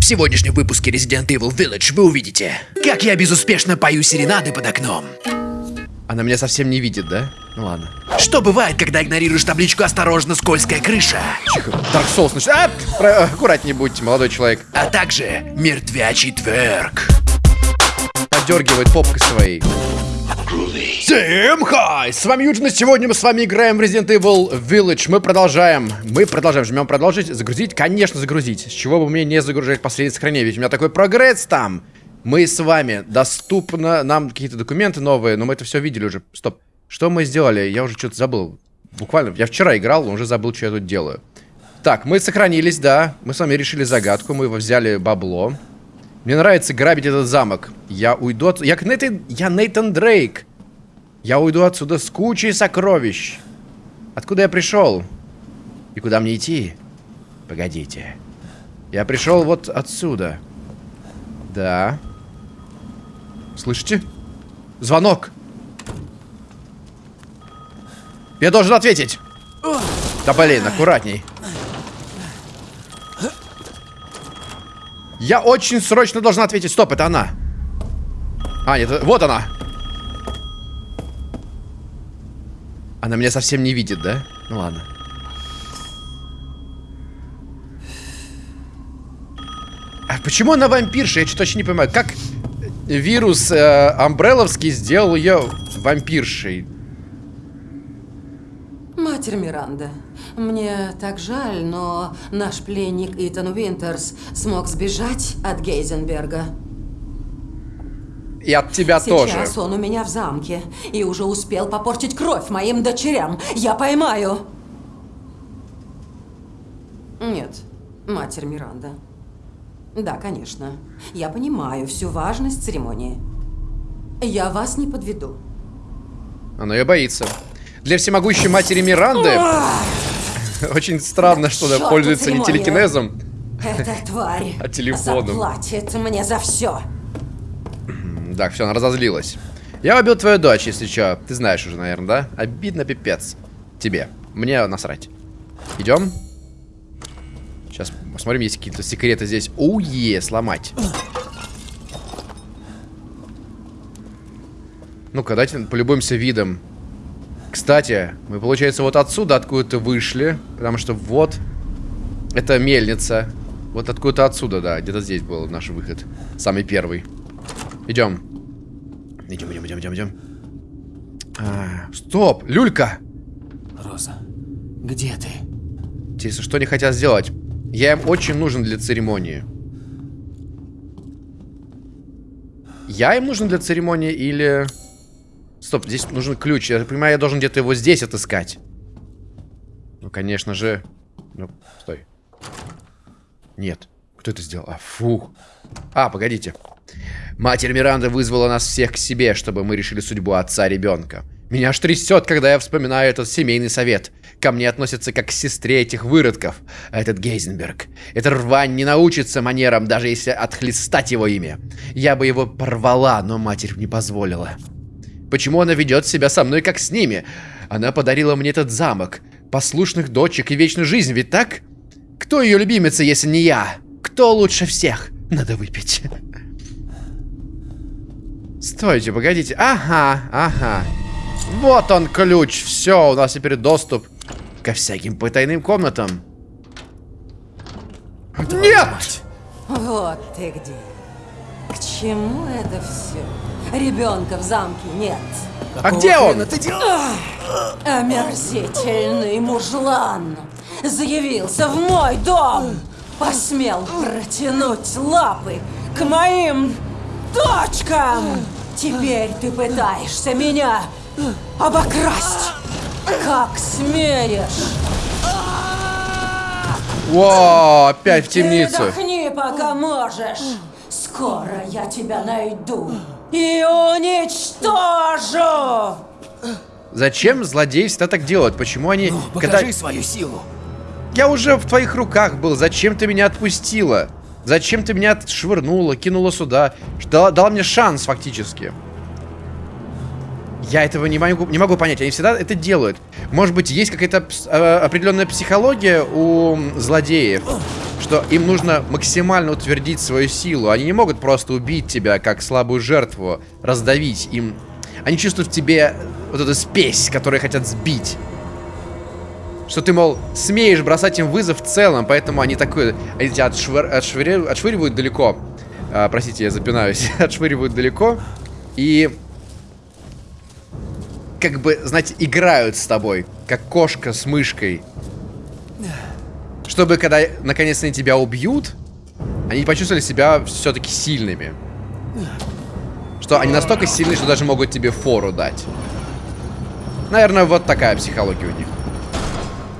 В сегодняшнем выпуске Resident Evil Village вы увидите, как я безуспешно пою серенады под окном. Она меня совсем не видит, да? Ну ладно. Что бывает, когда игнорируешь табличку «Осторожно, скользкая крыша», Тихо. Dark Souls начинает. А, про- аккуратнее будьте, молодой человек. а также «Мертвячий тверк». Подергивает попкой своей. Всем хай! С вами Юджин, и сегодня мы с вами играем в Resident Evil Village. Мы продолжаем. Мы продолжаем. Жмем продолжить. Загрузить? Конечно, загрузить. С чего бы мне не загружать последнее сохранение? Ведь у меня такой прогресс там. Мы с вами. Доступно нам какие-то документы новые, но мы это все видели уже. Стоп. Что мы сделали? Я уже что-то забыл. Буквально. Я вчера играл, уже забыл, что я тут делаю. Так, мы сохранились, да. Мы с вами решили загадку. Мы взяли бабло. Мне нравится грабить этот замок. Я уйду от... Я, Нейтан... я Нейтан Дрейк. Я уйду отсюда с кучей сокровищ. Откуда я пришел? И куда мне идти? Погодите. Я пришел вот отсюда. Да. Слышите? Звонок. Я должен ответить. Да блин, аккуратней. Я очень срочно должна ответить. Стоп, это она. А, нет, вот она. Она меня совсем не видит, да? Ну ладно. А почему она вампирша? Я что-то не понимаю. Как вирус э, Амбрелловский сделал ее вампиршей? Матерь Миранда, мне так жаль, но наш пленник Итан Уинтерс смог сбежать от Гейзенберга. И от тебя тоже. Сейчас он у меня в замке и уже успел попортить кровь моим дочерям. Я поймаю. Нет, Матерь Миранда. Да, конечно. Я понимаю всю важность церемонии. Я вас не подведу. Она ее боится. Для всемогущей матери Миранды очень странно, что она пользуется не телекинезом. Эта тварь А телефоном? заплатит мне за все. Так, все, она разозлилась. Я убил твою дочь, если что. Ты знаешь уже, наверное, да? Обидно пипец. Тебе. Мне насрать. Идем. Сейчас посмотрим, есть какие-то секреты здесь. Уе, сломать. Ну-ка, давайте полюбуемся видом. Кстати, мы, получается, вот отсюда откуда-то вышли. Потому что вот... Это мельница. Вот откуда-то отсюда, да. Где-то здесь был наш выход. Самый первый. Идем. Идем, идем, идем, идем, идем. А, стоп! Люлька! Роза, где ты? Интересно, что они хотят сделать? Я им очень нужен для церемонии. Я им нужен для церемонии или... Стоп, здесь нужен ключ. Я понимаю, я должен где-то его здесь отыскать. Ну, конечно же... Ну, стой. Нет. Кто это сделал? А, фух. А, погодите. Матерь Миранда вызвала нас всех к себе, чтобы мы решили судьбу отца ребенка. Меня аж трясет, когда я вспоминаю этот семейный совет. Ко мне относятся как к сестре этих выродков. А этот Гейзенберг. Эта рвань не научится манерам, даже если отхлестать его имя. Я бы его порвала, но матерь не позволила. Почему она ведет себя со мной, как с ними? Она подарила мне этот замок, послушных дочек и вечную жизнь, ведь так? Кто ее любимица, если не я? Кто лучше всех? Надо выпить. Стойте, погодите. Ага, ага. Вот он ключ. Все, у нас теперь доступ ко всяким потайным комнатам. Нет! Вот ты где. К чему это все? Ребенка в замке нет. А где он? ты делаешь? Омерзительный мужлан заявился в мой дом. Посмел протянуть лапы к моим дочкам. Теперь ты пытаешься меня обокрасть. Как смеешь? Во, опять в темницу. Передохни, пока можешь. Скоро я тебя найду и уничтожу. Зачем злодеи всегда так делают? Почему они... Покажи когда- свою силу. Я уже в твоих руках был. Зачем ты меня отпустила? Зачем ты меня швырнула, кинула сюда? Дала, дала мне шанс, фактически. Я этого не могу, не могу понять. Они всегда это делают. Может быть, есть какая-то э, определенная психология у злодеев, что им нужно максимально утвердить свою силу. Они не могут просто убить тебя как слабую жертву, раздавить. Им... Они чувствуют в тебе вот эту спесь, которую хотят сбить. Что ты, мол, смеешь бросать им вызов в целом, поэтому они такое... Они тебя отшвыр... отшвыр... отшвыривают далеко. А, простите, я запинаюсь. отшвыривают далеко. И... Как бы, знаете, играют с тобой. Как кошка с мышкой. Чтобы, когда наконец они тебя убьют, они почувствовали себя все-таки сильными. Что они настолько сильны, что даже могут тебе фору дать. Наверное, вот такая психология у них.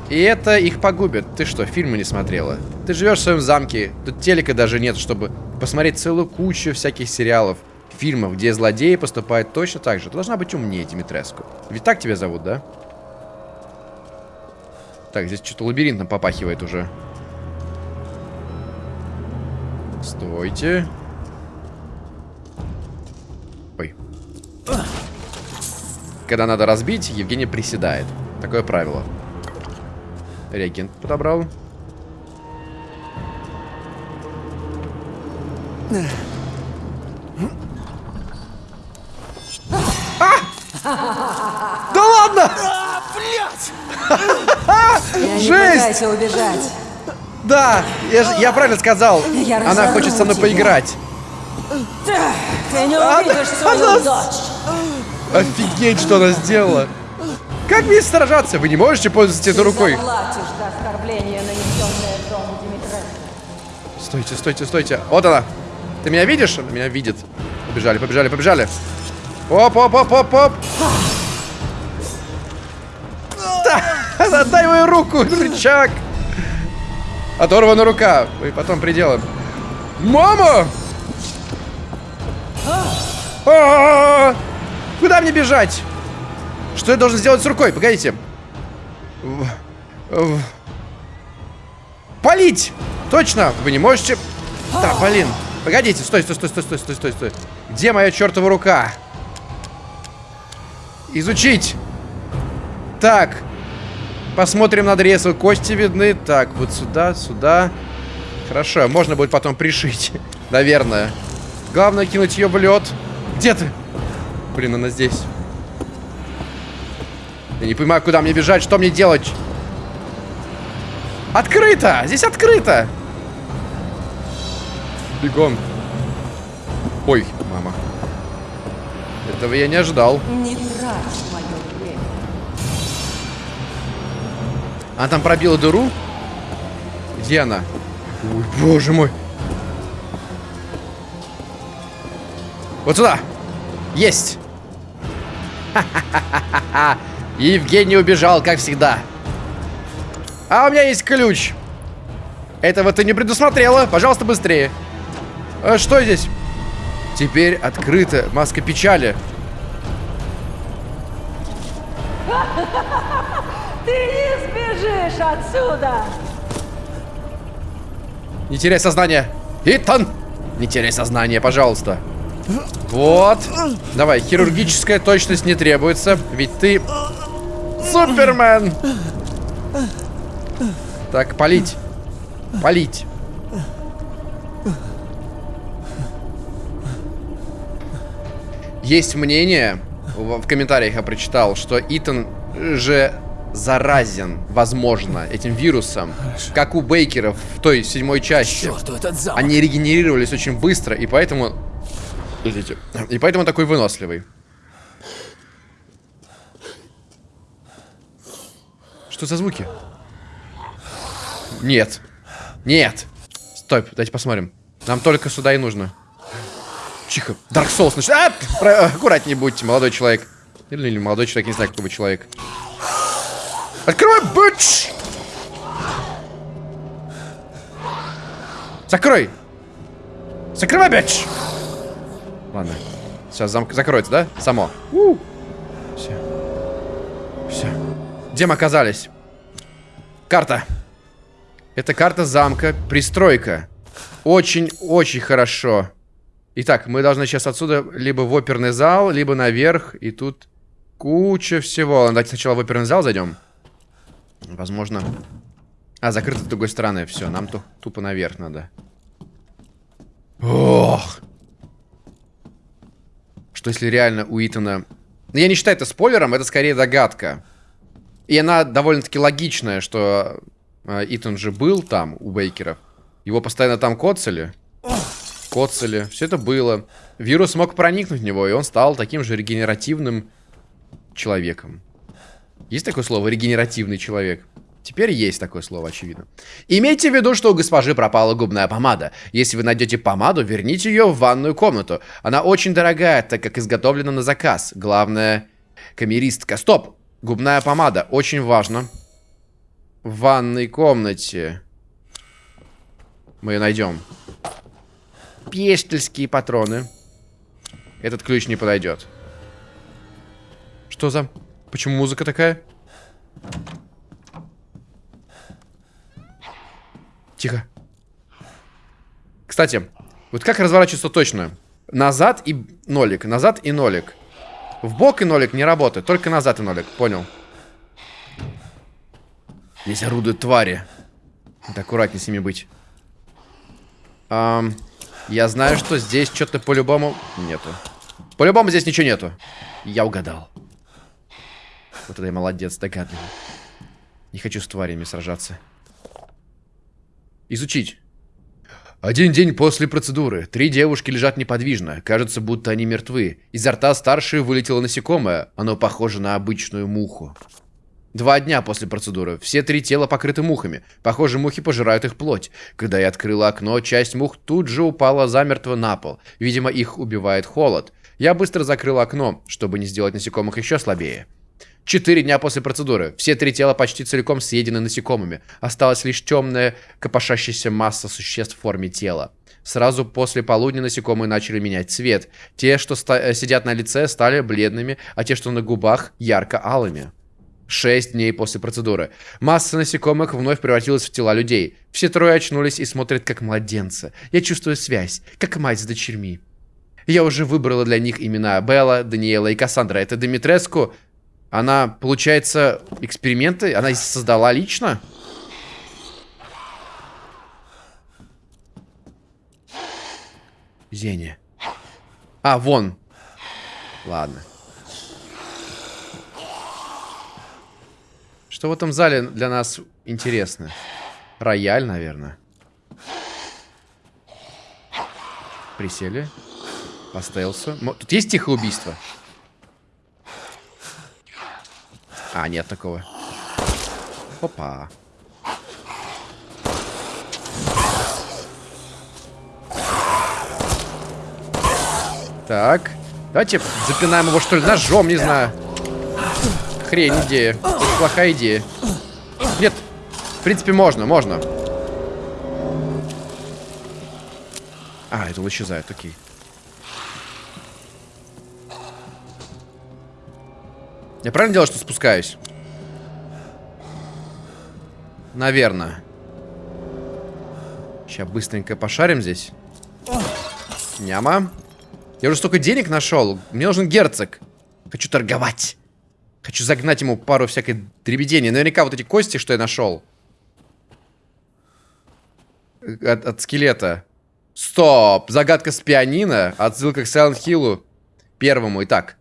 И это их погубит. Ты что, фильмы не смотрела? Ты живешь в своем замке, тут телека даже нет, чтобы посмотреть целую кучу всяких сериалов, фильмов, где злодеи поступают точно так же. Ты должна быть умнее, Димитреску. Ведь так тебя зовут, да? Так, здесь что-то лабиринтом попахивает уже. Стойте. Ой. Когда надо разбить, Евгений приседает. Такое правило. Реагент подобрал. А! Да ладно! Не Жесть! пытайся убежать. Да, я, я правильно сказал. Я Она разорву хочет со мной тебя. поиграть. Ты не Она- увидишь свою она- дочь. Офигеть, что она сделала. Как мне сражаться? Вы не можете пользоваться этой рукой. Заплатишь за оскорбление, нанесенное дому Димитреску. Стойте, стойте, стойте. Вот она. Ты меня видишь? Она меня видит. Побежали, побежали, побежали. Оп, оп, оп, оп, оп. Да, отдай мою руку, рычаг. Оторвана рука. И потом приделаем. Мама! А-а-а! Куда мне бежать? Что я должен сделать с рукой? Погодите. Полить! Точно! Вы не можете... Да, блин. Погодите, стой, стой, стой, стой, стой, стой, стой, стой. Где моя чертова рука? Изучить. Так. Посмотрим надрезы. Кости видны. Так, вот сюда, сюда. Хорошо, можно будет потом пришить. Наверное. Главное кинуть ее в лед. Где ты? Блин, она здесь. Я не понимаю, куда мне бежать, что мне делать. Открыто! Здесь открыто! Бегом. Ой, мама. Этого я не ожидал. Не трать мое время. Она там пробила дыру? Где она? Ой, боже мой. Вот сюда. Есть. Ха-ха-ха-ха-ха. Евгений убежал, как всегда. А у меня есть ключ. Этого ты не предусмотрела. Пожалуйста, быстрее. А что здесь? Теперь открыта маска печали. Ты не сбежишь отсюда! Не теряй сознание. Итан! Не теряй сознание, пожалуйста. Вот. Давай, хирургическая точность не требуется, ведь ты Супермен. Так, полить. Полить. Есть мнение, в комментариях я прочитал, что Итан же заразен, возможно, этим вирусом, как у Бейкеров в той седьмой части. Черту этот замок. Они регенерировались очень быстро, и поэтому... Подождите. И поэтому такой выносливый. Что за звуки? Нет. Нет. Стой, дайте посмотрим. Нам только сюда и нужно. Тихо. Dark Souls начи- А! Про- Аккуратнее будьте, молодой человек. Или, или молодой человек, не знаю, кто вы человек. Открывай, бич! Закрой! Закрывай, бич! Ладно. Сейчас замок закроется, да? Само. Все. Все. Где мы оказались? Карта. Это карта замка. Пристройка. Очень-очень хорошо. Итак, мы должны сейчас отсюда либо в оперный зал, либо наверх. И тут куча всего. Давайте сначала в оперный зал зайдем. Возможно... А, закрыто с другой стороны. Все, нам ту тупо наверх надо. Ох! Что если реально у Итана... Ну, я не считаю это спойлером, это скорее догадка. И она довольно-таки логичная, что э, Итан же был там, у Бейкеров. Его постоянно там коцали. Коцали. Все это было. Вирус мог проникнуть в него, и он стал таким же регенеративным человеком. Есть такое слово «регенеративный человек»? Теперь есть такое слово, очевидно. Имейте в виду, что у госпожи пропала губная помада. Если вы найдете помаду, верните ее в ванную комнату. Она очень дорогая, так как изготовлена на заказ. Главное, камеристка. Стоп! Губная помада. Очень важно. В ванной комнате. Мы ее найдем. Пестельские патроны. Этот ключ не подойдет. Что за... Почему музыка такая? Тихо. Кстати, вот как разворачиваться точно? Назад и нолик, назад и нолик. В бок и нолик не работает, только назад и нолик, понял. Здесь орудуют твари. Надо аккуратнее с ними быть. Эм, я знаю, что здесь что-то по-любому нету. По-любому здесь ничего нету. Я угадал. Вот это я молодец, догадливый. Не хочу с тварями сражаться. Изучить. Один день после процедуры. Три девушки лежат неподвижно. Кажется, будто они мертвы. Изо рта старшей вылетело насекомое. Оно похоже на обычную муху. Два дня после процедуры. Все три тела покрыты мухами. Похоже, мухи пожирают их плоть. Когда я открыла окно, часть мух тут же упала замертво на пол. Видимо, их убивает холод. Я быстро закрыл окно, чтобы не сделать насекомых еще слабее. Четыре дня после процедуры. Все три тела почти целиком съедены насекомыми. Осталась лишь темная, копошащаяся масса существ в форме тела. Сразу после полудня насекомые начали менять цвет. Те, что э, сидят на лице, стали бледными, а те, что на губах, ярко-алыми. Шесть дней после процедуры. Масса насекомых вновь превратилась в тела людей. Все трое очнулись и смотрят как младенцы. Я чувствую связь, как мать с дочерьми. Я уже выбрала для них имена Белла, Даниэла и Кассандра. Это Димитреску, она, получается, эксперименты она создала лично? Зеня. А, вон. Ладно. Что в этом зале для нас интересно? Рояль, наверное. Присели. По стелсу. Тут есть тихое убийство? А, нет такого. Опа. Так. Давайте запинаем его, что ли, ножом, не знаю. Хрень идея. Это плохая идея. Нет. В принципе, можно, можно. А, это исчезает, окей. Я правильно делаю, что спускаюсь? Наверное. Сейчас быстренько пошарим здесь. Няма. Я уже столько денег нашел. Мне нужен герцог. Хочу торговать. Хочу загнать ему пару всякой дребедения. Наверняка вот эти кости, что я нашел. От, от скелета. Стоп! Загадка с пианино. Отсылка к Silent Hill первому. Итак.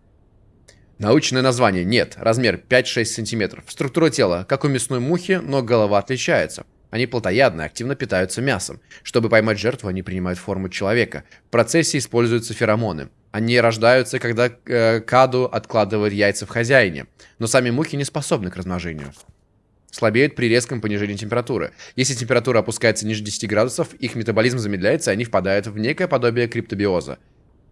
Научное название нет, размер 5-6 см. Структура тела, как у мясной мухи, но голова отличается. Они плотоядны, активно питаются мясом. Чтобы поймать жертву, они принимают форму человека. В процессе используются феромоны. Они рождаются, когда э, каду откладывает яйца в хозяине. Но сами мухи не способны к размножению. Слабеют при резком понижении температуры. Если температура опускается ниже 10 градусов, их метаболизм замедляется, и они впадают в некое подобие криптобиоза.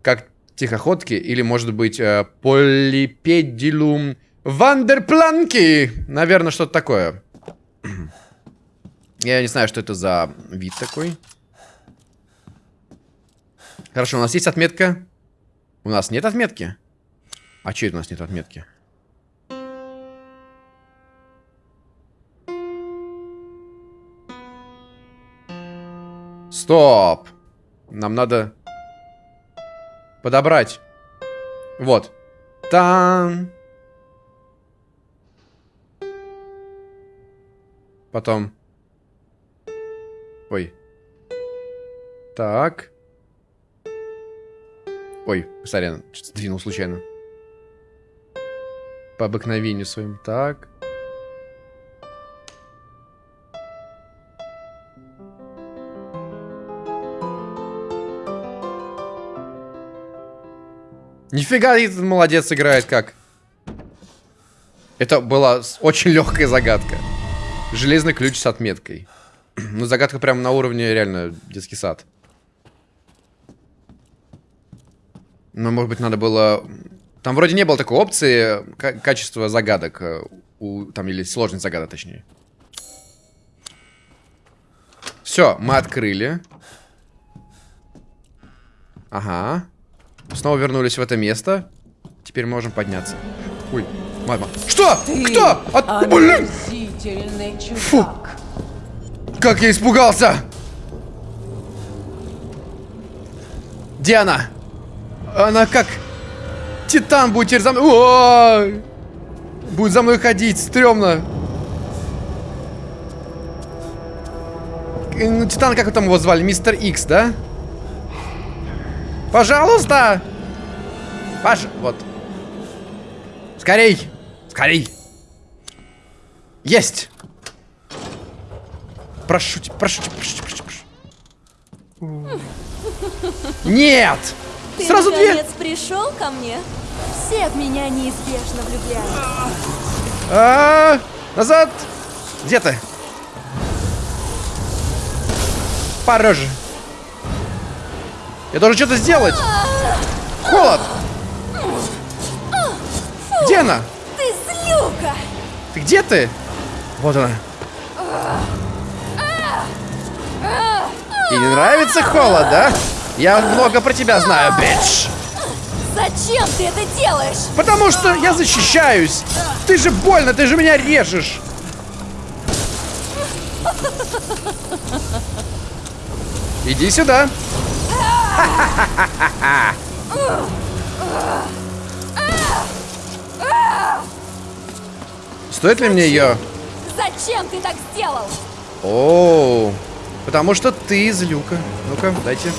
Как тихоходки или, может быть, э, полипедилум вандерпланки. Наверное, что-то такое. Я не знаю, что это за вид такой. Хорошо, у нас есть отметка. У нас нет отметки? А че это у нас нет отметки? Стоп! Нам надо подобрать. Вот. Там. Потом. Ой. Так. Ой, сорян, что-то сдвинул случайно. По обыкновению своим. Так. Нифига, этот молодец играет как. Это была очень легкая загадка. Железный ключ с отметкой. Ну, загадка прям на уровне реально детский сад. Но, может быть, надо было... Там вроде не было такой опции ка- качества загадок. э, У, там, или сложность загадок, точнее. Все, мы открыли. Ага. Снова вернулись в это место. Теперь можем подняться. Ой, мама. Что? Кто? От... Блин! Омерзительный чудак. Как я испугался! Где она? Она как Титан будет теперь за мной. Ой! Будет за мной ходить, стрёмно. Э, Ну, Титан, как там его звали? Мистер Икс, да? Пожалуйста! Паш, вот. Скорей! Скорей! Есть! Прошу тебя, прошу тебя, прошу тебя, прошу тебя. Нет! Ты Сразу две! наконец пришел ко мне? Все в меня неизбежно влюбляются. А, назад! Где ты? Пороже. Я должен что-то сделать. Холод. Где она? Ты злюка! Ты где ты? Вот она. И не нравится холод, да? Я много про тебя знаю, бич. Зачем ты это делаешь? Потому что я защищаюсь. Ты же больно, ты же меня режешь. Иди сюда. Стоит ли мне ее? Зачем ты так сделал? О, потому что ты злюка. Ну-ка, дайте.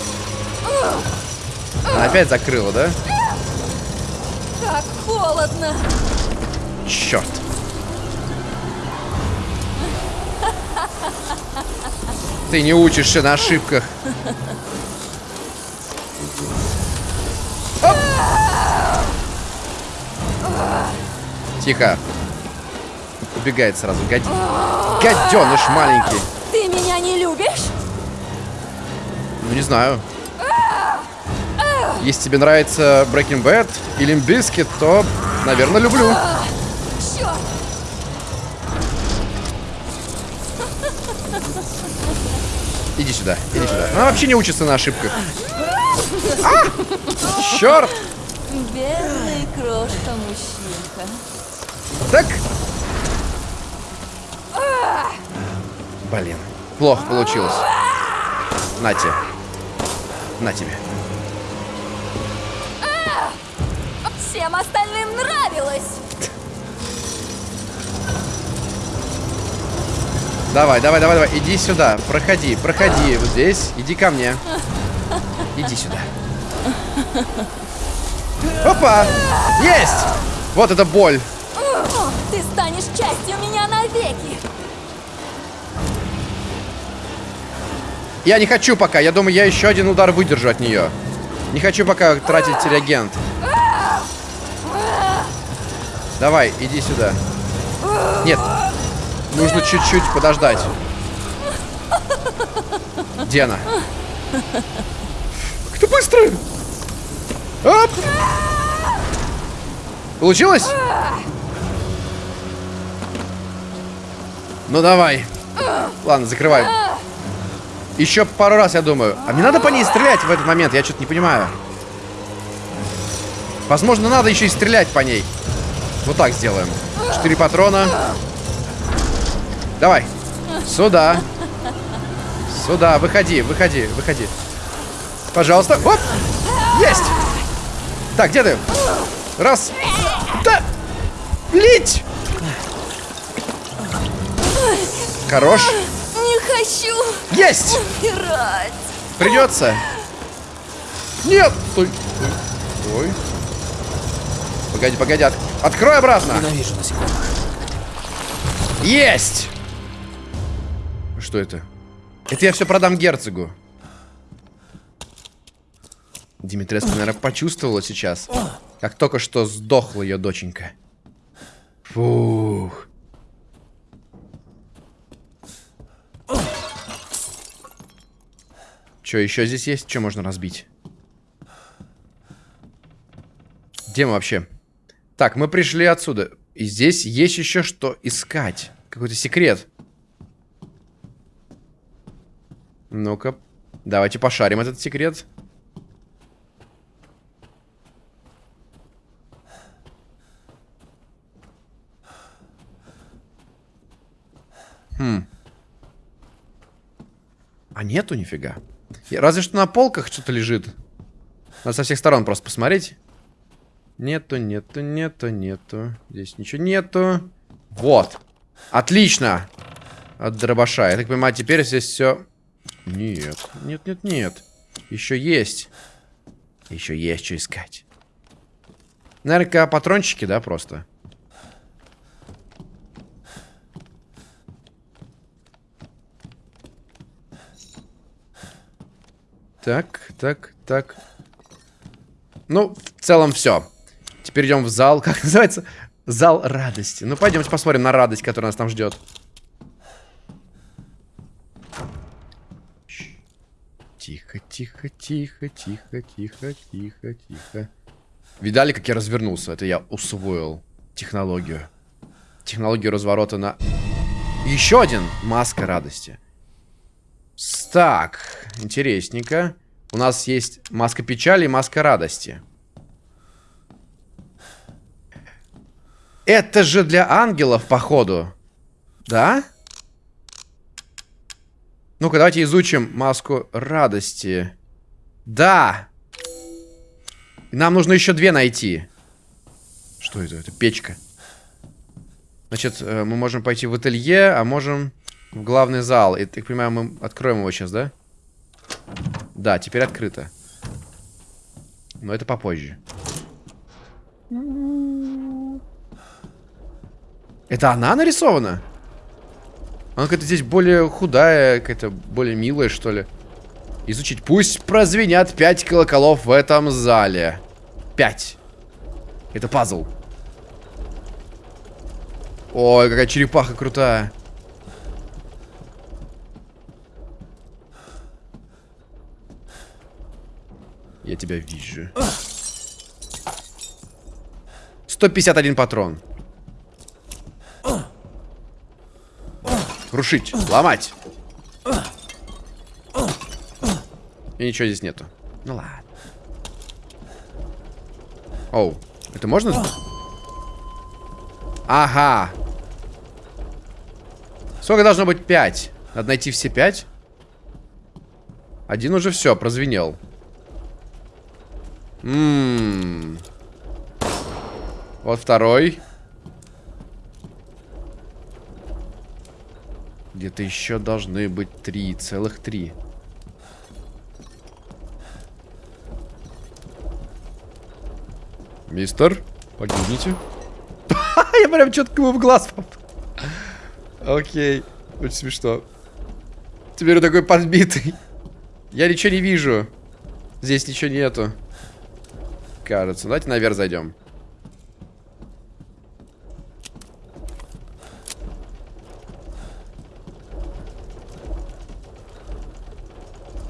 Она опять закрыла, да? Как холодно! Черт. Ты не учишься на ошибках. Оп! Тихо. Убегает сразу. Гад... Гаденыш маленький. Ты меня не любишь? Ну, не знаю. Если тебе нравится Breaking Bad или Biscuit, то, наверное, люблю. Иди сюда, иди сюда. Она вообще не учится на ошибках. А! Черт! Бедный крошка-мужчинка. Так. Блин, плохо получилось. На тебе. На тебе. Всем остальным нравилось! Давай, давай, давай, давай. Иди сюда. Проходи, проходи. Вот здесь. Иди ко мне. Иди сюда. Опа! Есть! Вот это боль. Ты станешь частью меня навеки! Я не хочу пока. Я думаю, я еще один удар выдержу от нее. Не хочу пока тратить реагент. Давай, иди сюда. Нет. Нужно чуть-чуть подождать. Где она? Как ты быстро! Оп! Получилось? Ну давай. Ладно, закрывай. Еще пару раз, я думаю. А мне надо по ней стрелять в этот момент? Я что-то не понимаю. Возможно, надо еще и стрелять по ней. Вот так сделаем. Четыре патрона. Давай. Сюда. Сюда. Выходи, выходи, выходи. Пожалуйста. Оп! Есть! Так, где ты? Раз. Да! Лить! Хорош. Не хочу Есть! умирать. Придется. Нет! Стой. Стой. Погоди, погоди. от- Открой обратно. Ненавижу насекомых. Есть! Что это? Это я все продам герцогу. Димитреску, наверное, почувствовала сейчас, как только что сдохла ее доченька. Фух. Че, еще здесь есть? Что можно разбить? Где мы вообще? Так, мы пришли отсюда. И здесь есть еще что искать. Какой-то секрет. Ну-ка. Давайте пошарим этот секрет. Хм. А нету нифига. Разве что на полках что-то лежит. Надо со всех сторон просто посмотреть. Нету, нету, нету, нету. Здесь ничего нету. Вот. Отлично. От дробаша. Я так понимаю, теперь здесь все... Нет, нет, нет, нет. Еще есть. Еще есть что искать. Наверное, патрончики, да, просто. Так, так, так. Ну, в целом все. Теперь идем в зал. Как называется? Зал радости. Ну, пойдемте посмотрим на радость, которая нас там ждет. Тихо, тихо, тихо, тихо, тихо, тихо, тихо. Видали, как я развернулся? Это я усвоил технологию. Технологию разворота на... Еще один маска радости. Так, интересненько. У нас есть маска печали и маска радости. Это же для ангелов, походу. Да? Ну-ка, давайте изучим маску радости. Да! Нам нужно еще две найти. Что это? Это печка. Значит, э, мы можем пойти в ателье, а можем в главный зал. И, так понимаю, мы откроем его сейчас, да? Да, теперь открыто. Но это попозже. Это она нарисована? Она какая-то здесь более худая, какая-то более милая, что ли. Изучить. Пусть прозвенят пять колоколов в этом зале. Пять. Это пазл. Ой, какая черепаха крутая. Я тебя вижу. 151 патрон. Крушить, ломать. И ничего здесь нету. Ну ладно. Оу, это можно? Ага. Сколько должно быть? Пять. Надо найти все пять. Один уже все, прозвенел. Ммм. Вот второй. Где-то еще должны быть три, целых три. Мистер, погибните. Я прям четко ему в глаз попал. Окей, очень смешно. Теперь он такой подбитый. Я ничего не вижу. Здесь ничего нету. Кажется. Давайте наверх зайдем.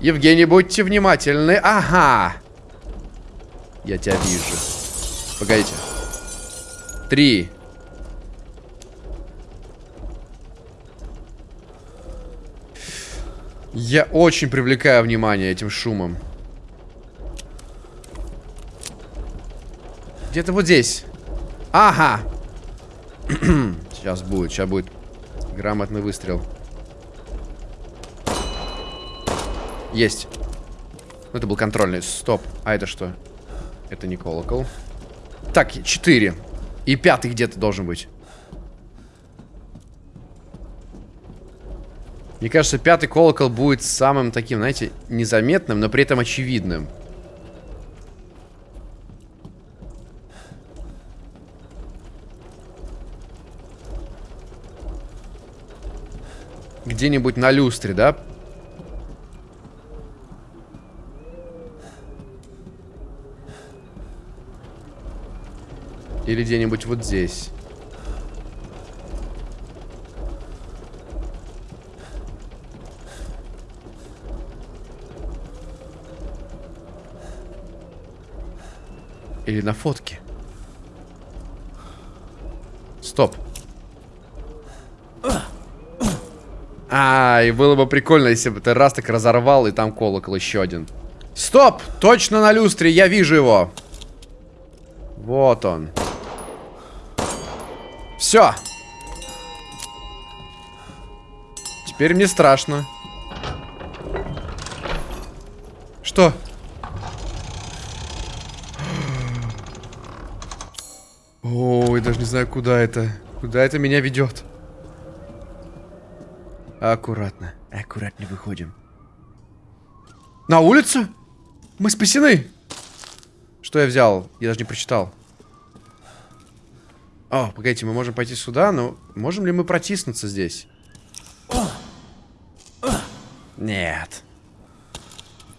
Евгений, будьте внимательны. Ага. Я тебя вижу. Погодите. Три. Я очень привлекаю внимание этим шумом. Где-то вот здесь. Ага. сейчас будет, сейчас будет грамотный выстрел. Есть. Ну, это был контрольный. Стоп. А это что? Это не колокол. Так, четыре. И пятый где-то должен быть. Мне кажется, пятый колокол будет самым таким, знаете, незаметным, но при этом очевидным. Где-нибудь на люстре, да? Или где-нибудь вот здесь. Или на фотке. Стоп. А, и было бы прикольно, если бы ты раз так разорвал, и там колокол еще один. Стоп! Точно на люстре, я вижу его. Вот он. Все. Теперь мне страшно. Что? Ой, даже не знаю, куда это. Куда это меня ведет. Аккуратно. Аккуратно выходим. На улицу? Мы спасены. Что я взял? Я даже не прочитал. О, погодите, мы можем пойти сюда, но можем ли мы протиснуться здесь? Нет.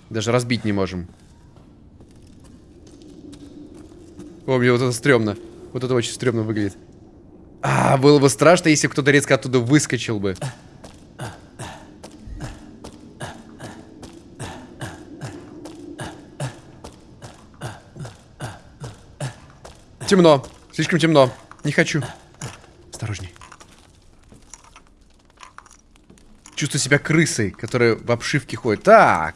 Даже разбить не можем. О, мне вот это стрёмно. Вот это очень стрёмно выглядит. А, было бы страшно, если кто-то резко оттуда выскочил бы. Темно. Слишком темно. Не хочу. Осторожней. Чувствую себя крысой, которая в обшивке ходит. Так.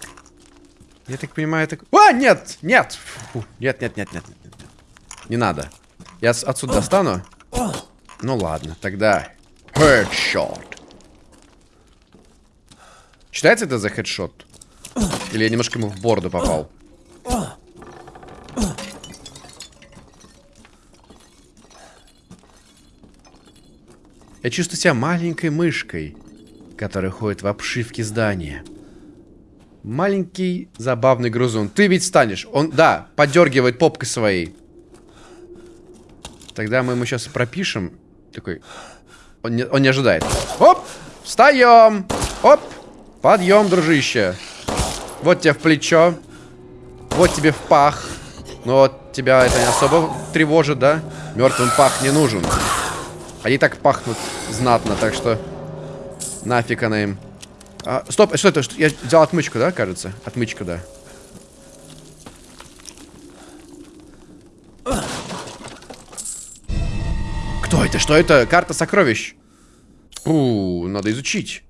Я так понимаю, это... А, нет! Нет! Фу, нет, нет, нет, нет, нет. Не надо. Я отсюда достану. Ну ладно, тогда... Headshot. Считается это за хедшот? Или я немножко ему в борду попал? Я чувствую себя маленькой мышкой, которая ходит в обшивке здания. Маленький забавный грузун. Ты ведь станешь. Он, да, подергивает попкой своей. Тогда мы ему сейчас пропишем. Такой. Он не, он не ожидает. Оп! Встаем! Оп! Подъем, дружище. Вот тебе в плечо. Вот тебе в пах. Но тебя это не особо тревожит, да? Мертвым пах не нужен. Они так пахнут знатно, так что нафиг она им. А, стоп, что это? Я взял отмычку, да, кажется? Отмычка, да. Кто это? Что это? Карта сокровищ. У, надо изучить.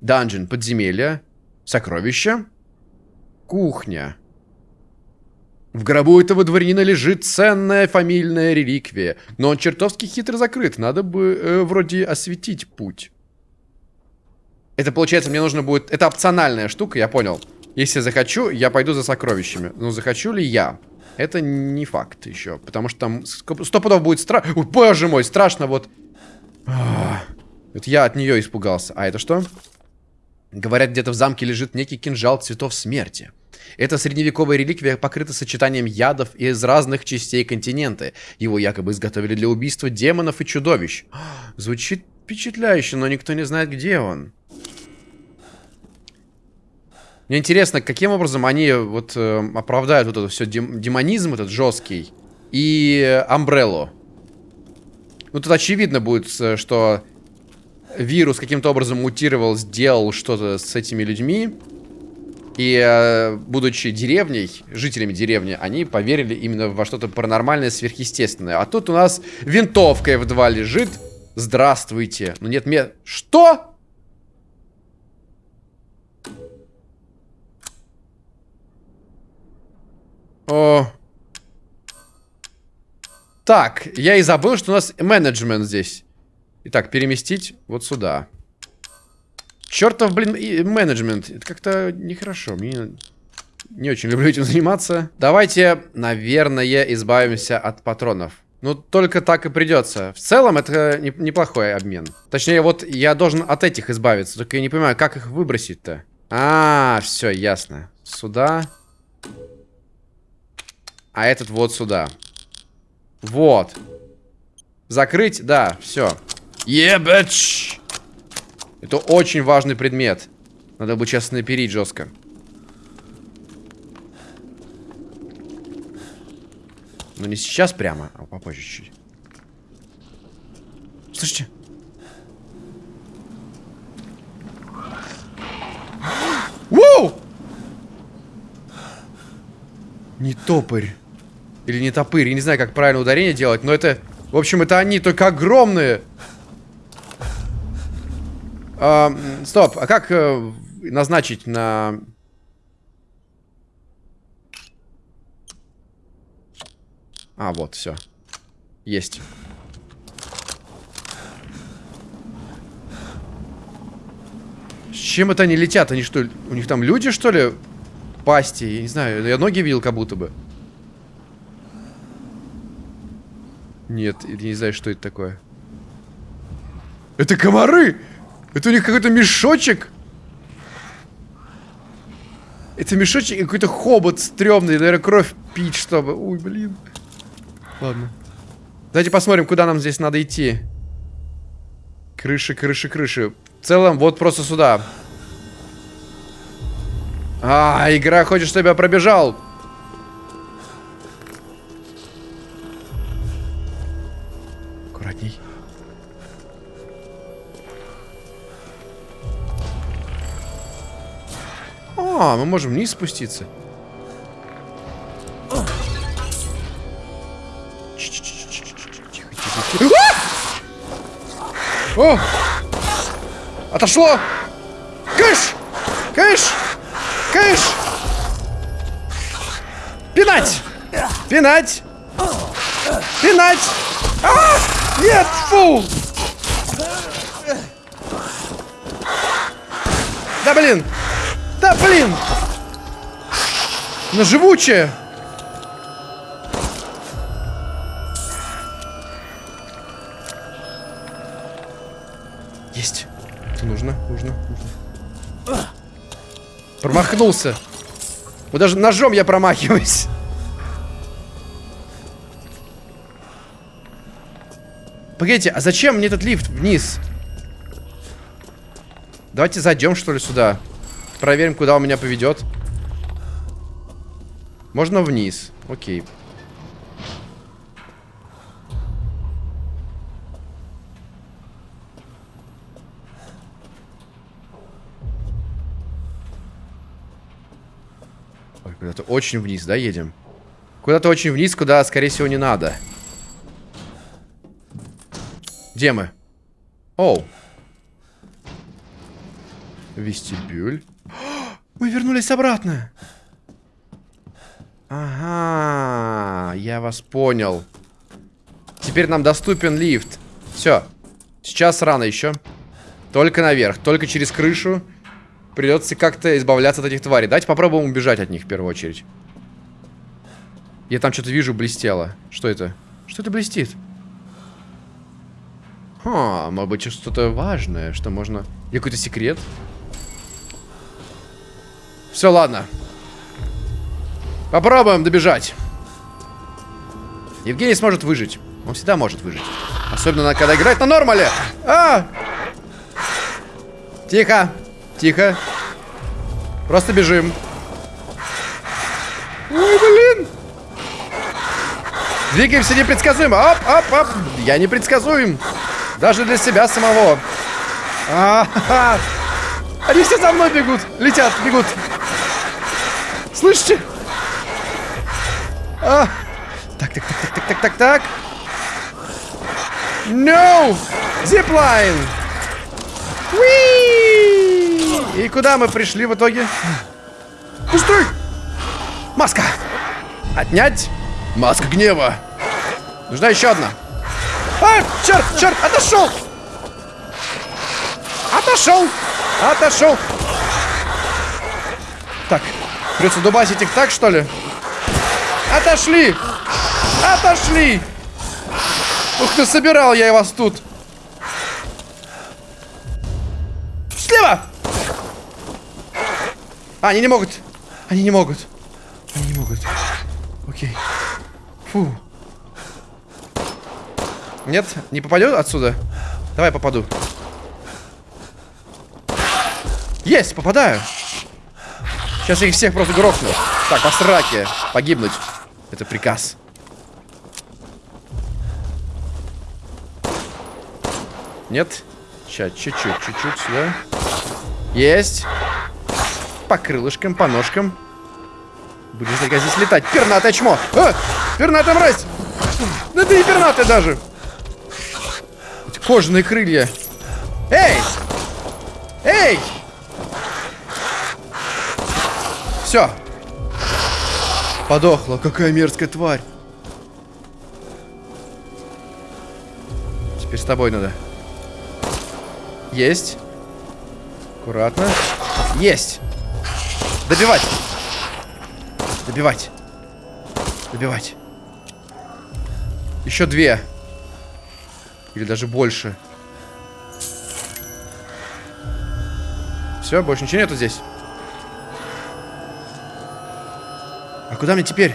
Данжен, подземелье, сокровища, кухня. В гробу этого дворянина лежит ценная фамильная реликвия, но он чертовски хитро закрыт, надо бы э, вроде осветить путь. Это получается, мне нужно будет... Это опциональная штука, я понял. Если захочу, я пойду за сокровищами. Но захочу ли я? Это не факт еще, потому что там сто пудов будет страшно. Боже мой, страшно вот. Вот я от нее испугался. А это что? Говорят, где-то в замке лежит некий кинжал цветов смерти. Эта средневековая реликвия покрыта сочетанием ядов из разных частей континента. Его якобы изготовили для убийства демонов и чудовищ. Звучит впечатляюще, но никто не знает, где он. Мне интересно, каким образом они вот э, оправдают вот это все дем демонизм этот жесткий и Амбреллу. Ну тут очевидно будет, э, что вирус каким-то образом мутировал, сделал что-то с этими людьми. И, э, будучи деревней, жителями деревни, они поверили именно во что-то паранормальное, сверхъестественное. А тут у нас винтовка F2 лежит. Здравствуйте. Ну нет, мне... Что? О. Так, я и забыл, что у нас менеджмент здесь. Итак, переместить вот сюда. Чертов, блин, менеджмент. Это как-то нехорошо. Мне не очень люблю этим заниматься. Давайте, наверное, избавимся от патронов. Ну, только так и придется. В целом, это не- неплохой обмен. Точнее, вот я должен от этих избавиться. Только я не понимаю, как их выбросить-то. А, все, ясно. Сюда. А этот вот сюда. Вот. Закрыть, да, все. Ебач! Это очень важный предмет. Надо бы сейчас наперить жестко. Но не сейчас прямо, а попозже чуть-чуть. Слышите? Воу! Не топырь. Или не топырь. Я не знаю, как правильно ударение делать, но это... В общем, это они, только огромные. А, стоп, а как э, назначить на... А, вот, все. Есть. С чем это они летят? Они что, у них там люди, что ли? Пасти, я не знаю, я ноги видел как будто бы. Нет, я не знаю, что это такое. Это комары! Это у них какой-то мешочек. Это мешочек и какой-то хобот стрёмный. Наверное, кровь пить, чтобы... Ой, блин. Ладно. Давайте посмотрим, куда нам здесь надо идти. Крыши, крыши, крыши. В целом, вот просто сюда. А, игра хочет, чтобы я пробежал. А, мы можем вниз спуститься. О! Отошло! Кыш! Кыш! Кыш! Пинать! Пинать! Пинать! А! Нет! Фу! Да блин! Да блин! Она живучая! Есть. Нужно, нужно, нужно. Промахнулся. Вот даже ножом я промахиваюсь. Погодите, а зачем мне этот лифт вниз? Давайте зайдем, что ли, сюда. Проверим, куда он меня поведет. Можно вниз. Окей. Куда-то очень вниз, да, едем? Куда-то очень вниз, куда, скорее всего, не надо. Где мы? Оу. Вестибюль. Мы вернулись обратно. Ага, я вас понял. Теперь нам доступен лифт. Все. Сейчас рано еще. Только наверх, только через крышу. Придется как-то избавляться от этих тварей. Давайте попробуем убежать от них в первую очередь. Я там что-то вижу, блестело. Что это? Что это блестит? Ха, может быть, что-то важное, что можно... Или какой-то секрет? Все, ладно. Попробуем добежать. Евгений сможет выжить. Он всегда может выжить. Особенно, когда играет на нормале. А! Тихо. Тихо. Просто бежим. Ой, блин. Двигаемся непредсказуемо. Оп, оп, оп. Я непредсказуем. Даже для себя самого. А -ха -ха. Они все за мной бегут. Летят, бегут. Слышите? А. Так, так, так, так, так, так, так, так. No! Зиплайн! И куда мы пришли в итоге? Пустой! Маска! Отнять! Маска гнева! Нужна еще одна. А, черт, черт, отошел! Отошел! Отошел! Так, придется дубасить их так, что ли? Отошли! Отошли! Ух ты, собирал я вас тут. Слева! А, они не могут. Они не могут. Они не могут. Окей. Фу. Нет, не попадет отсюда? Давай попаду. Есть, попадаю. Сейчас я их всех просто грохну. Так, по сраке. Погибнуть. Это приказ. Нет? Сейчас, чуть-чуть, чуть-чуть сюда. Есть. По крылышкам, по ножкам. Будем только здесь летать. Пернатое чмо. А! Пернатая мразь. Да ты не пернатая даже. Эти кожаные крылья. Эй! Эй! Все. Подохла. Какая мерзкая тварь. Теперь с тобой надо. Есть. Аккуратно. Есть. Добивать. Добивать. Добивать. Еще две. Или даже больше. Все, больше ничего нету здесь. Куда мне теперь?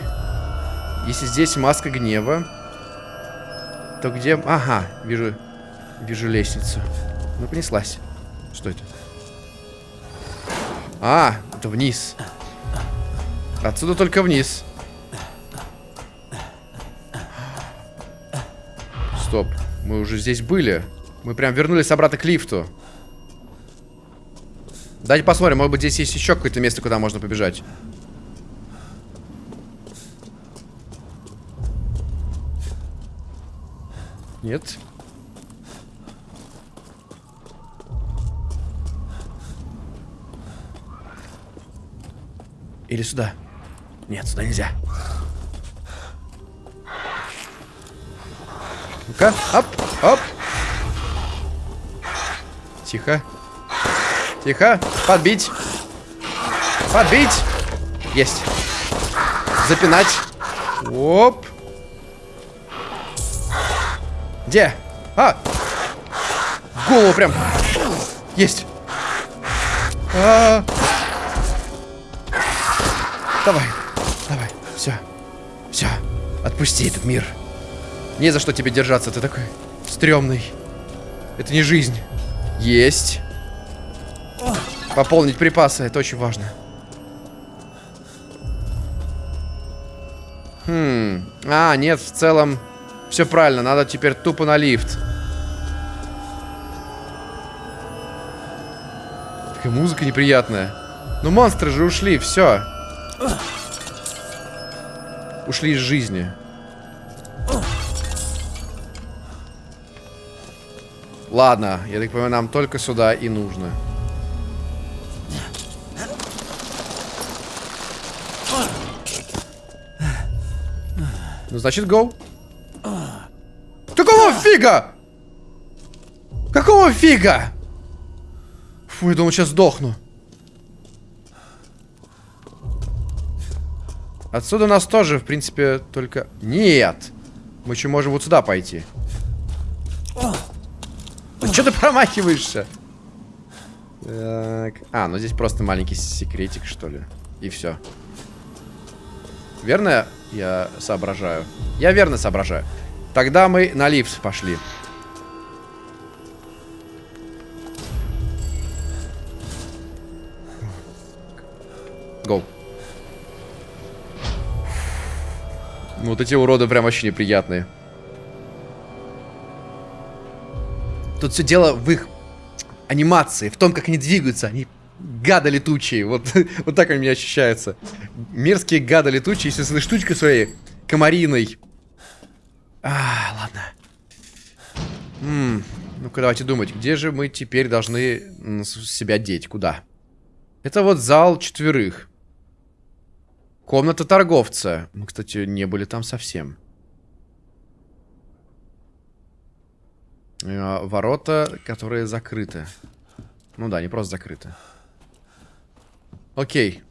Если здесь маска гнева, то где... Ага, вижу, вижу лестницу. Ну, понеслась. Что это? А, это вниз. Отсюда только вниз. Стоп. Мы уже здесь были. Мы прям вернулись обратно к лифту. Давайте посмотрим, может быть здесь есть еще какое-то место, куда можно побежать. Нет. Или сюда? Нет, сюда нельзя. Ну-ка, оп, оп. Тихо. Тихо. Подбить. Подбить. Есть. Запинать. Оп. Где? А! В голову прям. Есть. А -а -а. Давай, давай, все, все, отпусти этот мир. Не за что тебе держаться, ты такой стрёмный. Это не жизнь. Есть. Пополнить припасы, это очень важно. Хм. А, нет, в целом все правильно, надо теперь тупо на лифт. Такая музыка неприятная. Ну монстры же ушли, все. Ушли из жизни. Ладно, я так понимаю, нам только сюда и нужно. Ну, значит, go. Фига? Какого фига? Фу, я думал, сейчас сдохну. Отсюда нас тоже, в принципе, только... Нет! Мы еще можем вот сюда пойти. Ну, что ты промахиваешься? Так. А, ну здесь просто маленький секретик, что ли. И все. Верно я соображаю? Я верно соображаю. Тогда мы на лифт пошли. Go. Ну, вот эти уроды прям вообще неприятные. Тут все дело в их анимации, в том, как они двигаются. Они гады летучие. Вот, вот так они мне ощущаются. Мерзкие гады летучие этой штучкой своей комариной. А, ладно. Ну-ка, давайте думать, где же мы теперь должны себя деть? Куда? Это вот зал четверых. Комната торговца. Мы, кстати, не были там совсем. Э, ворота, которые закрыты. Ну да, не просто закрыты. Окей.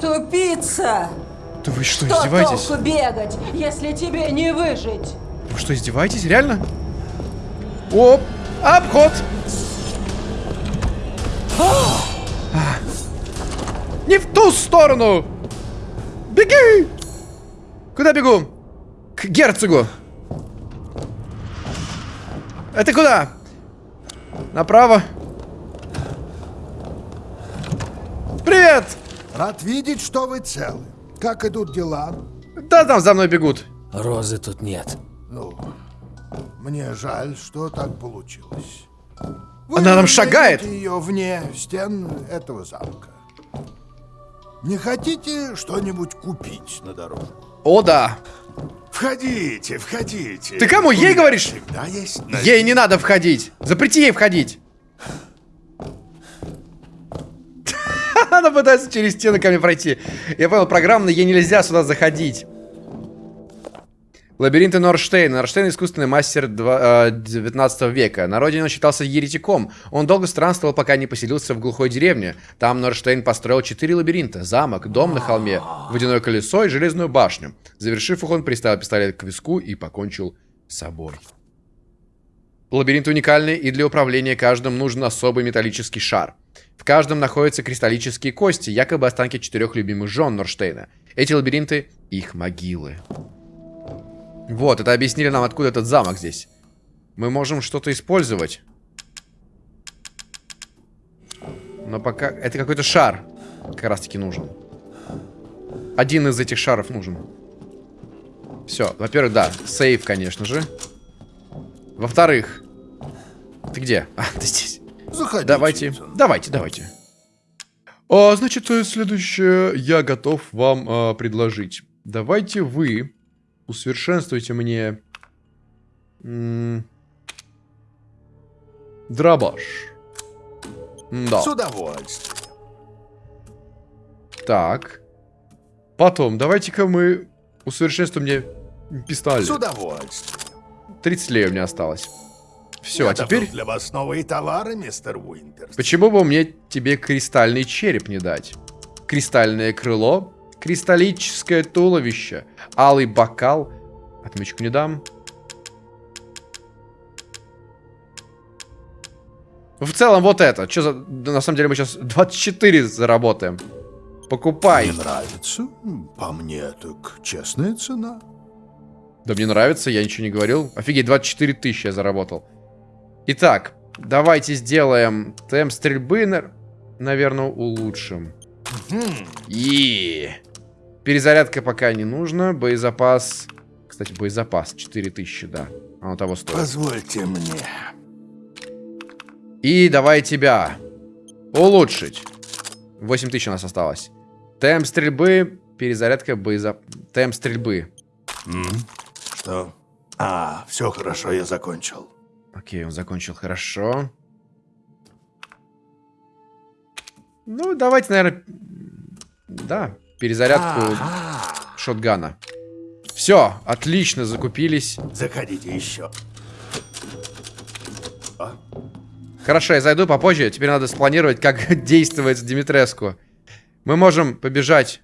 Тупица! Да вы что, Что издеваетесь? толку бегать, если тебе не выжить? Вы что, издеваетесь? Реально? Оп! Обход! А. Не в ту сторону! Беги! Куда бегу? К герцогу. Это куда? Направо. Привет! Рад видеть, что вы целы. Как идут дела? Да там за мной бегут. Розы тут нет. Ну, мне жаль, что так получилось. Она нам шагает. ее вне стен этого замка. Не хотите что-нибудь купить на дорогу? О, да. Входите, входите. Ты кому, ей говоришь? Всегда есть Ей не надо входить. Запрети ей входить. Она пытается через стены ко мне пройти. Я понял, программно ей нельзя сюда заходить. Лабиринты Норштейна. Норштейн искусственный мастер два- э, 19 века. На родине он считался еретиком. Он долго странствовал, пока не поселился в глухой деревне. Там Норштейн построил четыре лабиринта. Замок, дом на холме, водяное колесо и железную башню. Завершив их, он приставил пистолет к виску и покончил с собой. Лабиринт уникальный, и для управления каждым нужен особый металлический шар. В каждом находятся кристаллические кости, якобы останки четырех любимых жен Норштейна. Эти лабиринты — их могилы. Вот, это объяснили нам, откуда этот замок здесь. Мы можем что-то использовать. Но пока... Это какой-то шар как раз-таки нужен. Один из этих шаров нужен. Все, во-первых, да, сейф, конечно же. Во-вторых... Ты где? А, ты здесь. Заходите. Давайте, давайте, давайте. А, значит, э, следующее я готов вам а, предложить. Давайте вы усовершенствуйте мне дробаш. Да. С удовольствием. Так. Потом, давайте-ка мы усовершенствуем мне пистолет. С удовольствием. 30 лей у меня осталось. Все, Я а теперь... для вас новые товары, мистер Уинтерс. Почему бы мне тебе кристальный череп не дать? Кристальное крыло, кристаллическое туловище, алый бокал. Отмычку не дам. В целом вот это. Что за... на самом деле мы сейчас 24 заработаем. Покупай. Не нравится? По мне, так честная цена. Да мне нравится, я ничего не говорил. Офигеть, 24 тысячи я заработал. Итак, давайте сделаем темп стрельбы, на- наверное, улучшим. И Перезарядка пока не нужно. Боезапас... Кстати, боезапас 4000, да. Оно того стоит. Позвольте мне. И давай тебя улучшить. 8000 у нас осталось. Темп стрельбы, перезарядка, боезап... Темп стрельбы. Что? А, все хорошо, я закончил. Окей, он закончил хорошо. Ну, давайте, наверное... Да, перезарядку шотгана. Все, отлично, закупились. Заходите еще. Хорошо, я зайду попозже. Теперь надо спланировать, как действовать с Димитреску. Мы можем побежать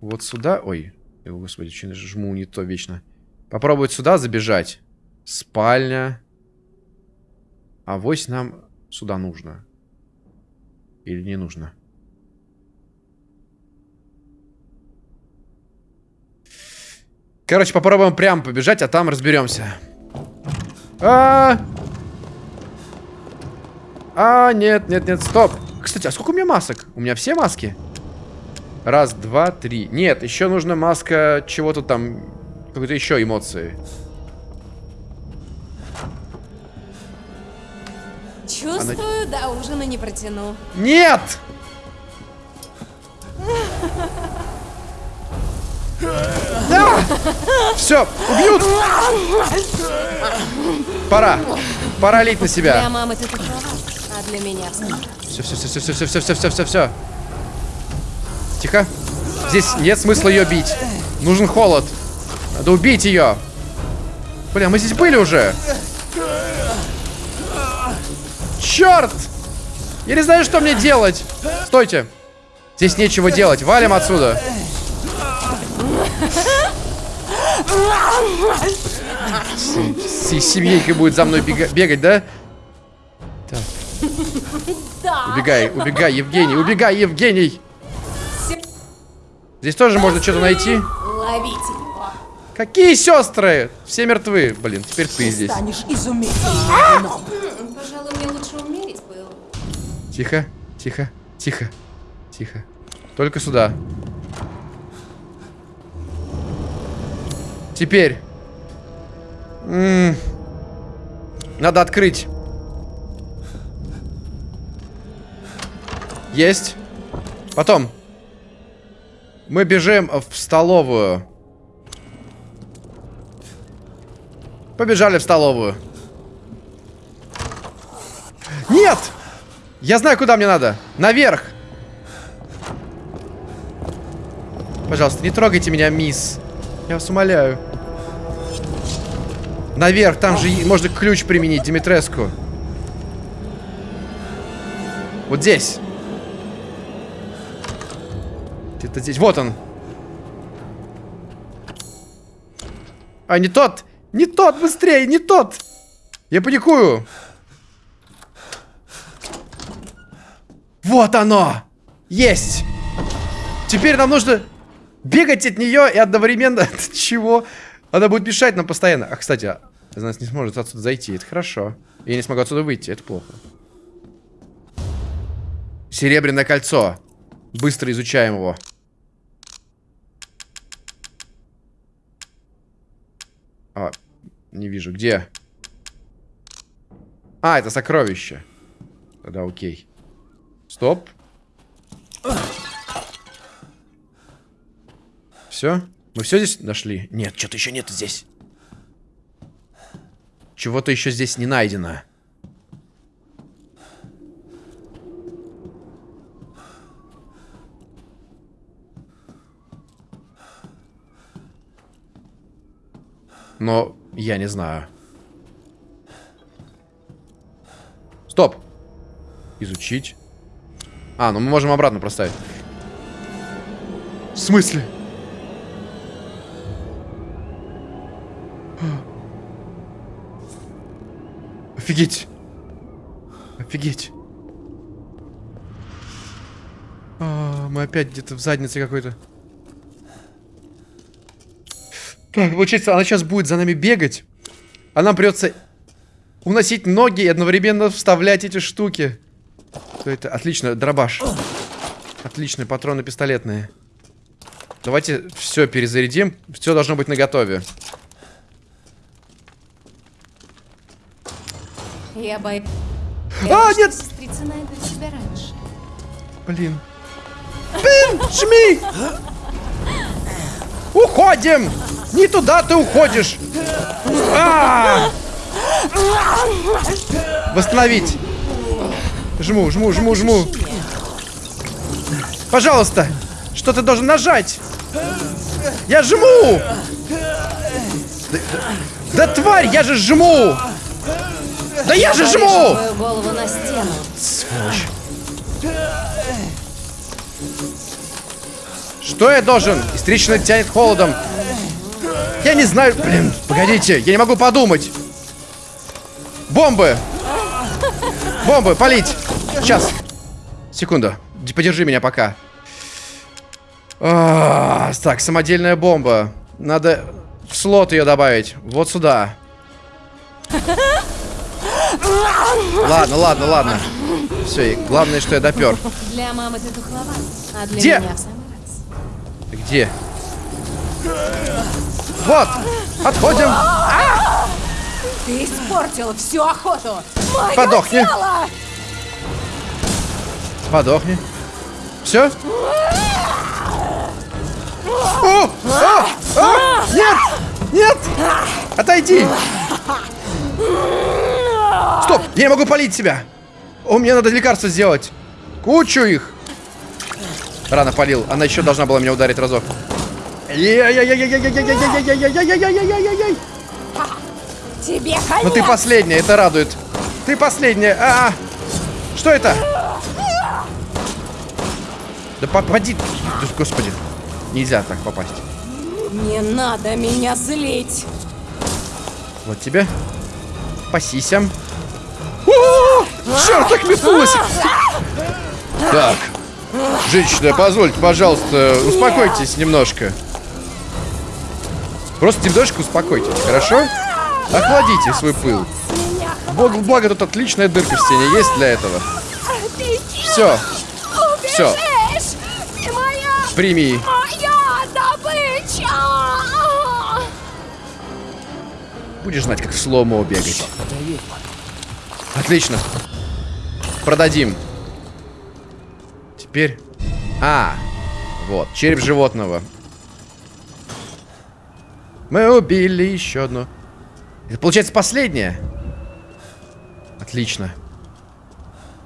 вот сюда. Ой, о, господи, жму не то вечно. Попробовать сюда забежать. Спальня. А вось нам сюда нужно. Или не нужно? Короче, попробуем прям побежать, а там разберемся. А, а, нет, нет, нет, стоп. Кстати, а сколько у меня масок? У меня все маски? Раз, два, три. Нет, еще нужна маска чего-то там, какой-то еще эмоции. Чувствую, до ужина не протяну. Нет! Все, убьют! Пора. Пора лить на Для себя. мамы ты такова, а для меня Все, все, все, все, все, все, все, все, все, все, все. Тихо. Здесь нет смысла ее бить. Нужен холод. Надо убить ее. Бля, мы здесь были уже. Черт! Я не знаю, что мне делать. Стойте. Здесь нечего делать. Валим отсюда. С, с будет за мной бегать, да? Так. Убегай, убегай, Евгений, убегай, Евгений. Здесь тоже можно что-то найти. Ловите Какие сестры? Все мертвы. Блин, теперь ты здесь. Станешь изумительным. Тихо, тихо, тихо, тихо. Только сюда. Теперь. М -м Надо открыть. Есть. Потом. Мы бежим в столовую. Побежали в столовую. Нет! Я знаю, куда мне надо. Наверх. Пожалуйста, не трогайте меня, мисс. Я вас умоляю. Наверх, там же можно ключ применить, Димитреску. Вот здесь. Где-то здесь. Вот он. А, не тот. Не тот, быстрее, не тот! Я паникую! Вот оно! Есть! Теперь нам нужно бегать от нее и одновременно... От чего? Она будет мешать нам постоянно. А, кстати, она не сможет отсюда зайти. Это хорошо. Я не смогу отсюда выйти. Это плохо. Серебряное кольцо. Быстро изучаем его. А, не вижу. Где? А, это сокровище. Тогда окей. Стоп. Все? Мы все здесь нашли? Нет, что-то еще нет здесь. Чего-то еще здесь не найдено. Но я не знаю. Стоп. Изучить. А, ну мы можем обратно проставить. В смысле? Офигеть. Офигеть. А, мы опять где-то в заднице какой-то. Ну, получается, она сейчас будет за нами бегать, а нам придется уносить ноги и одновременно вставлять эти штуки. Что это? Отлично, дробаш. Отличные патроны пистолетные. Давайте все перезарядим. Все должно быть наготове. Я боюсь. А, нет! Сестрица найдут тебя раньше. Блин. Блин, жми! Уходим! Не туда ты уходишь. А -а -а! Восстановить. Жму, жму, жму, жму. Пожалуйста. Что ты должен нажать? Я жму. Да, да тварь, я же жму. Да я же жму. Сволочь. Что я должен? Истрично тянет холодом. Я не знаю... Блин, погодите, я не могу подумать. Бомбы! Бомбы, палить! Сейчас. Секунду. Подержи меня пока. А, так, самодельная бомба. Надо в слот ее добавить. Вот сюда. Ладно, ладно, ладно. Все, главное, что я допер. Для мамы ты духловат, а для Где? меня в самый раз. Где? Вот! Отходим! А! Ты испортил всю охоту! Мое Подохни! Тело! Подохни. Все? О! О! О! Нет! Нет! Отойди! Стоп! Я не могу полить себя! О, мне надо лекарства сделать! Кучу их! Рано полил. Она еще должна была меня ударить разок. Тебе конец. Ну ты последняя, это радует. Ты последняя. А, -а, -а. Что это? Да попади. Господи. Нельзя так попасть. Не надо меня злить. Вот тебе. По сисям. Черт, так метнулась. Так. Женщина, позвольте, пожалуйста, успокойтесь немножко. Просто немножко успокойтесь, хорошо? Охладите свой пыл. Благо, благо тут отличная дырка в стене есть для этого. Все. Все. Прими. Будешь знать, как в сломо бегать. Отлично. Продадим. Теперь... А, вот, череп животного. Мы убили еще одну. Это получается последнее? Отлично.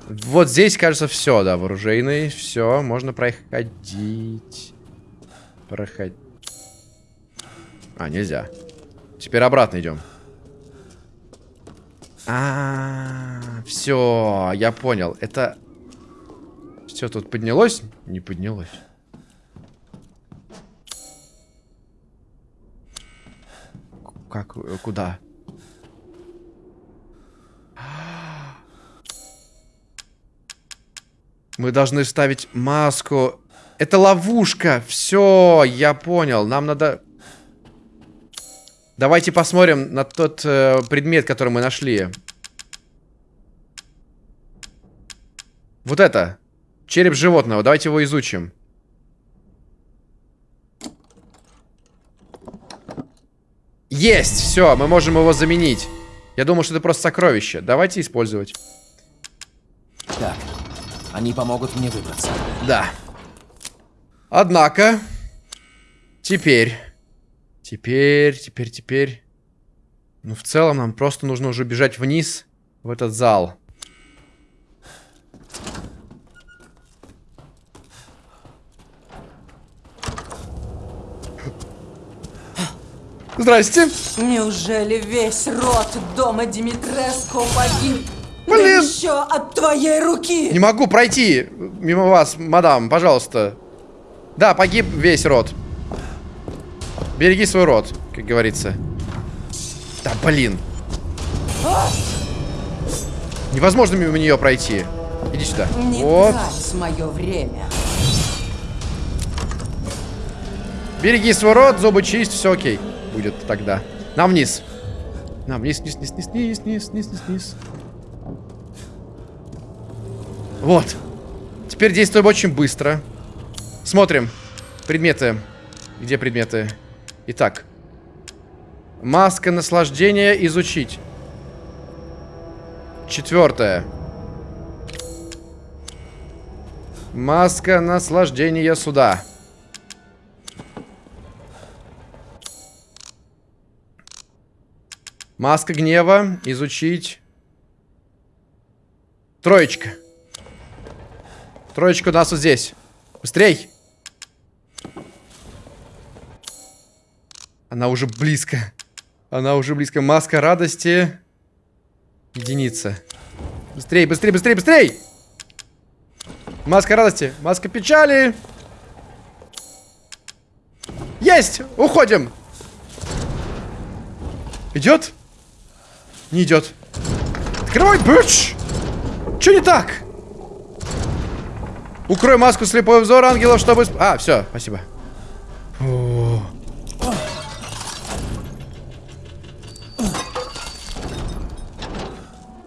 Вот здесь, кажется, все, да, вооружейный. Все, можно проходить. Проходить. А, нельзя. Теперь обратно идем. А, все, я понял. Это все тут поднялось? Не поднялось. Как? э, Куда? Мы должны ставить маску. Это ловушка. Все, я понял. Нам надо... Давайте посмотрим на тот э, предмет, который мы нашли. Вот это. Череп животного. Давайте его изучим. Есть! Все, мы можем его заменить. Я думал, что это просто сокровище. Давайте использовать. Так, они помогут мне выбраться. Да. Однако, теперь, теперь, теперь, теперь, ну, в целом нам просто нужно уже бежать вниз в этот зал. Здрасте. Неужели весь род дома Димитреско погиб? Да Блин. еще от твоей руки! Не могу пройти мимо вас, мадам, пожалуйста. Да, погиб весь род. Береги свой род, как говорится. Да, блин. Невозможно мимо нее пройти. Иди сюда. Не вот. мое время. Береги свой рот, зубы чисть, все окей будет тогда. Нам вниз. Нам вниз, вниз, вниз, вниз, вниз, вниз, вниз, вниз. Вот. Теперь действуем очень быстро. Смотрим. Предметы. Где предметы? Итак. Маска наслаждения изучить. Четвертое. Маска наслаждения суда. Маска гнева. Изучить. Троечка. Троечка у нас вот здесь. Быстрей. Она уже близко. Она уже близко. Маска радости. Единица. Быстрей, быстрей, быстрей, быстрей! Маска радости. Маска печали. Есть! Уходим! Идет? Не идет. Открывай, бич! Че не так? Укрой маску слепой взор ангелов, чтобы... А, все, спасибо.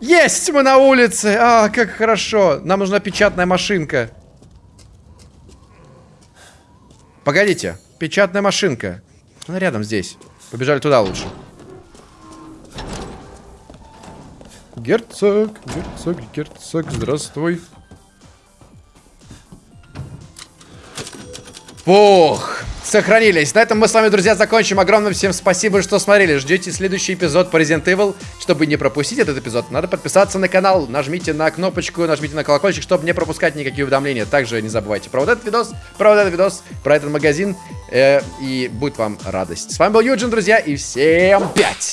Есть мы на улице! А, как хорошо! Нам нужна печатная машинка. Погодите, печатная машинка. Она рядом здесь. Побежали туда лучше. Герцог, герцог, герцог, здравствуй. Фух, сохранились. На этом мы с вами, друзья, закончим. Огромное всем спасибо, что смотрели. Ждете следующий эпизод по Resident Evil. Чтобы не пропустить этот эпизод, надо подписаться на канал. Нажмите на кнопочку, нажмите на колокольчик, чтобы не пропускать никакие уведомления. Также не забывайте про вот этот видос, про вот этот видос, про этот магазин. э, и будет вам радость. С вами был Юджин, друзья, и всем пять!